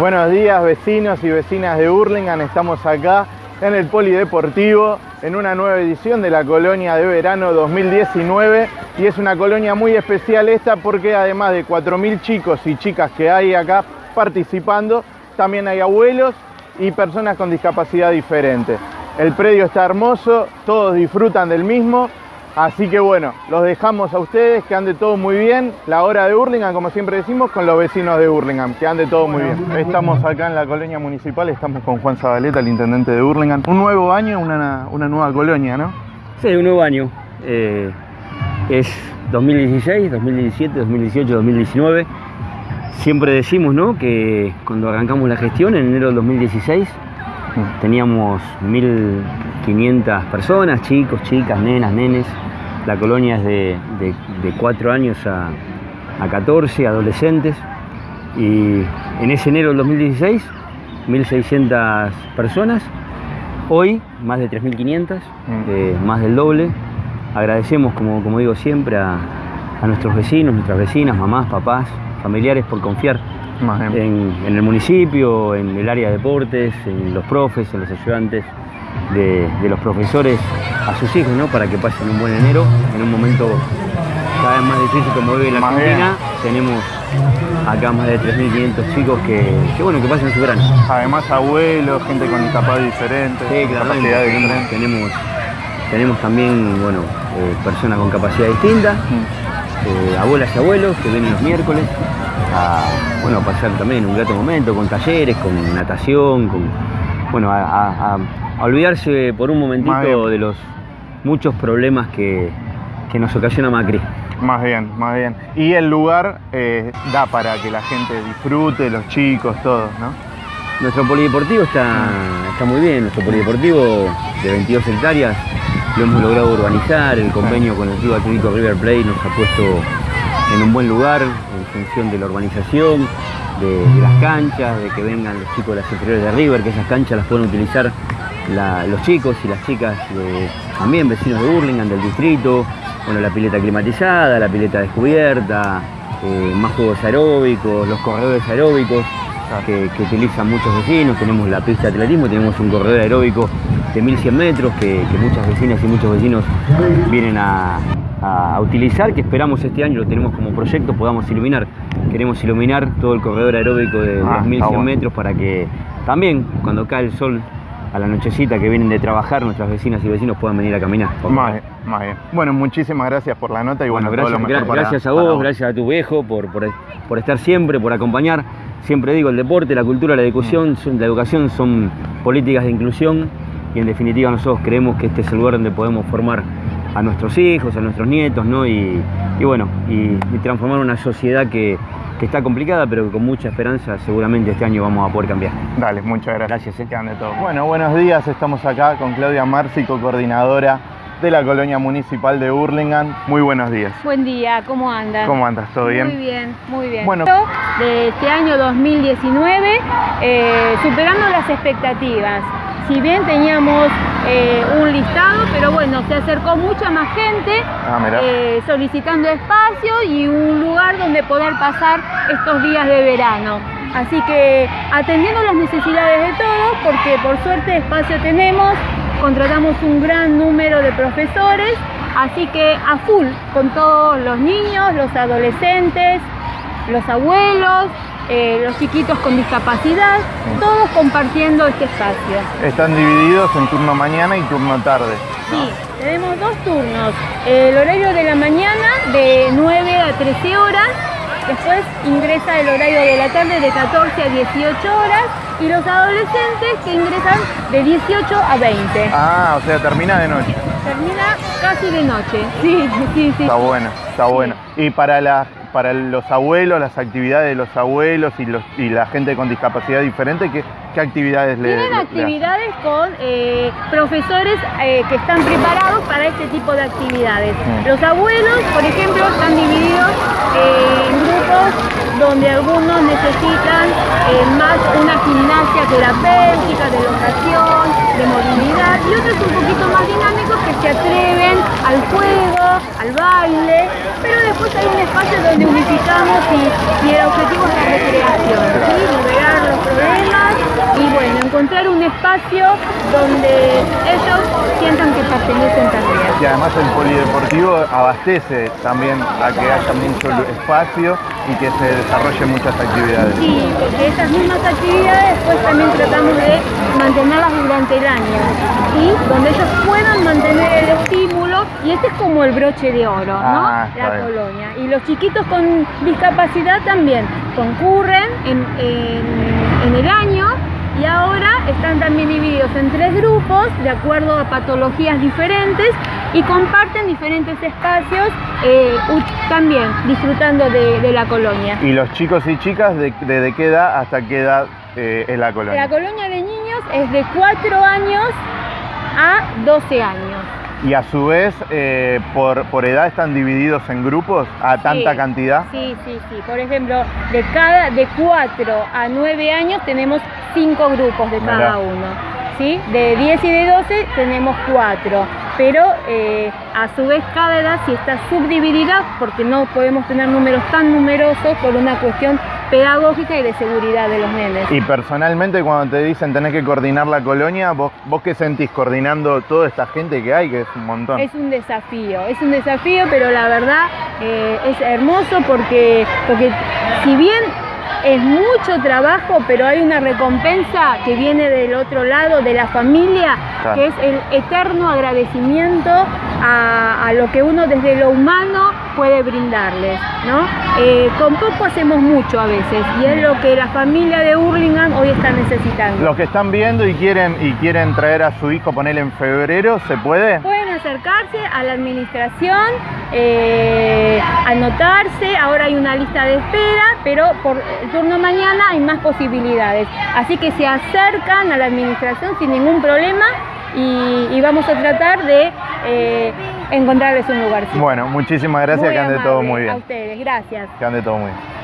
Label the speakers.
Speaker 1: Buenos días vecinos y vecinas de Hurlingham, estamos acá en el Polideportivo en una nueva edición de la colonia de verano 2019 y es una colonia muy especial esta porque además de 4.000 chicos y chicas que hay acá participando, también hay abuelos y personas con discapacidad diferente. El predio está hermoso, todos disfrutan del mismo Así que bueno, los dejamos a ustedes, que ande todo muy bien. La hora de Hurlingham, como siempre decimos, con los vecinos de Hurlingham, que ande todo muy bien. Estamos acá en la colonia municipal, estamos con Juan Zabaleta, el intendente de Hurlingham. Un nuevo año, una, nueva colonia, ¿no?
Speaker 2: Sí, un nuevo año. Eh, es 2016, 2017, 2018, 2019. Siempre decimos, ¿no? Que cuando arrancamos la gestión, en enero del 2016, Teníamos 1.500 personas, chicos, chicas, nenas, nenes. La colonia es de, de, 4 años a, a 14, adolescentes. Y en ese enero del 2016, 1.600 personas. Hoy, más de 3.500, mm. eh, más del doble. Agradecemos, como, como digo siempre, a, a nuestros vecinos, nuestras vecinas, mamás, papás, familiares por confiar en, el municipio, en el área de deportes, en los profes, en los ayudantes de, los profesores a sus hijos, ¿no? Para que pasen un buen enero, en un momento cada vez más difícil como vive la Argentina. Tenemos acá más de 3.500 chicos que, bueno, que pasen su verano.
Speaker 1: Además abuelos, gente con discapacidad diferente,
Speaker 2: sí, claro, tenemos, tenemos, tenemos, también, bueno, eh, personas con capacidad distinta, mm. Eh, abuelas y abuelos que vienen los miércoles a bueno, pasar también un grato momento con talleres, con natación, con, bueno, a, olvidarse por un momentito de los muchos problemas que, nos ocasiona Macri.
Speaker 1: Más bien, más bien. Y el lugar eh, da para que la gente disfrute, los chicos, todos, ¿no?
Speaker 2: Nuestro polideportivo está, está muy bien, nuestro polideportivo de 22 hectáreas lo hemos logrado urbanizar, el convenio con el Club Atlético River Plate nos ha puesto en un buen lugar en función de la urbanización, de, las canchas, de que vengan los chicos de las inferiores de River, que esas canchas las pueden utilizar los chicos y las chicas también vecinos de Burlingame, del distrito, bueno, la pileta climatizada, la pileta descubierta, eh, más juegos aeróbicos, los corredores aeróbicos que, utilizan muchos vecinos, tenemos la pista de atletismo, tenemos un corredor aeróbico de 1100 metros que muchas vecinas y muchos vecinos vienen a, a, utilizar, que esperamos este año, lo tenemos como proyecto, podamos iluminar. Queremos iluminar todo el corredor aeróbico de ah, 2100 metros para que también cuando cae el sol a la nochecita que vienen de trabajar, nuestras vecinas y vecinos puedan venir a caminar.
Speaker 1: Más bien, más bien. Bueno, muchísimas gracias por la nota y bueno,
Speaker 2: gracias, gracias a vos, gracias a tu viejo por, por, estar siempre, por acompañar. Siempre digo, el deporte, la cultura, la educación, mm. la educación son políticas de inclusión y en definitiva nosotros creemos que este es el lugar donde podemos formar a nuestros hijos, a nuestros nietos, ¿no? Y, bueno, y, transformar una sociedad que, está complicada, pero que con mucha esperanza seguramente este año vamos a poder cambiar.
Speaker 1: Dale, muchas gracias. Gracias, ¿eh? todo. Bueno, buenos días, estamos acá con Claudia Márcico, coordinadora de la colonia municipal de Hurlingham. Muy buenos días.
Speaker 3: Buen día, ¿cómo andas?
Speaker 1: ¿Cómo andas? ¿Todo bien?
Speaker 3: Muy bien, muy bien. Bueno, de este año 2019, eh, superando las expectativas si bien teníamos eh, un listado, pero bueno, se acercó mucha más gente ah, eh, solicitando espacio y un lugar donde poder pasar estos días de verano. Así que atendiendo las necesidades de todos, porque por suerte espacio tenemos, contratamos un gran número de profesores, así que a full con todos los niños, los adolescentes, los abuelos, eh, los chiquitos con discapacidad, todos compartiendo este espacio.
Speaker 1: Están divididos en turno mañana y turno tarde.
Speaker 3: Sí, tenemos dos turnos. El horario de la mañana de 9 a 13 horas, después ingresa el horario de la tarde de 14 a 18 horas y los adolescentes que ingresan de 18 a 20.
Speaker 1: Ah, o sea, termina de noche.
Speaker 3: Termina casi de noche, sí, sí, sí.
Speaker 1: Está bueno, está bueno. Y para las para los abuelos, las actividades de los abuelos y, los, y la gente con discapacidad diferente, ¿qué, qué actividades
Speaker 3: le Tienen actividades con eh, profesores eh, que están preparados para este tipo de actividades. Mm. Los abuelos, por ejemplo, están divididos eh, en grupos donde algunos necesitan más una gimnasia terapéutica, de locación, de movilidad, y otros un poquito más dinámicos que se atreven al juego, al baile, pero después hay un espacio donde unificamos y, el objetivo es la recreación, ¿sí? liberar los encontrar un espacio donde ellos sientan que pertenecen también.
Speaker 1: Y además el polideportivo abastece también a que haya mucho espacio y que se desarrollen muchas actividades.
Speaker 3: Sí, porque esas mismas actividades después también tratamos de mantenerlas durante el año, ¿sí? donde ellos puedan mantener el estímulo y este es como el broche de oro, ¿no?
Speaker 1: Ah,
Speaker 3: La
Speaker 1: bien.
Speaker 3: colonia. Y los chiquitos con discapacidad también concurren en, en- en el año y ahora están también divididos en tres grupos de acuerdo a patologías diferentes y comparten diferentes espacios eh, también disfrutando de, de la colonia.
Speaker 1: ¿Y los chicos y chicas de, desde qué edad hasta qué edad eh, es la colonia?
Speaker 3: La colonia de niños es de 4 años a 12 años.
Speaker 1: Y a su vez, eh, por, por edad están divididos en grupos a tanta
Speaker 3: Sí,
Speaker 1: cantidad.
Speaker 3: Sí, sí, sí. Por ejemplo, de cada de 4 a 9 años tenemos 5 grupos de
Speaker 1: Mirá.
Speaker 3: cada uno. ¿sí? De 10 y de 12 tenemos 4. Pero eh, a su vez cada edad sí está subdividida porque no podemos tener números tan numerosos por una cuestión pedagógica y de seguridad de los nenes.
Speaker 1: Y personalmente cuando te dicen tenés que coordinar la colonia, ¿vos, vos qué sentís coordinando toda esta gente que hay, que es un montón?
Speaker 3: Es un desafío, es un desafío, pero la verdad eh, es hermoso porque, porque si bien es mucho trabajo, pero hay una recompensa que viene del otro lado, de la familia,
Speaker 1: Claro.
Speaker 3: que es el eterno agradecimiento a, a lo que uno desde lo humano puede brindarles. ¿no? Eh, con poco hacemos mucho a veces y es lo que la familia de Hurlingham hoy está necesitando.
Speaker 1: Los que están viendo y quieren, y quieren traer a su hijo, ponerle en febrero, ¿se puede?
Speaker 3: Pueden acercarse a la administración, eh, anotarse, ahora hay una lista de espera, pero por el turno mañana hay más posibilidades. Así que se acercan a la administración sin ningún problema y, y vamos a tratar de eh, encontrarles un lugar.
Speaker 1: Bueno, muchísimas gracias, que ande todo muy
Speaker 3: A
Speaker 1: bien.
Speaker 3: ustedes, gracias.
Speaker 1: Que ande todo muy bien.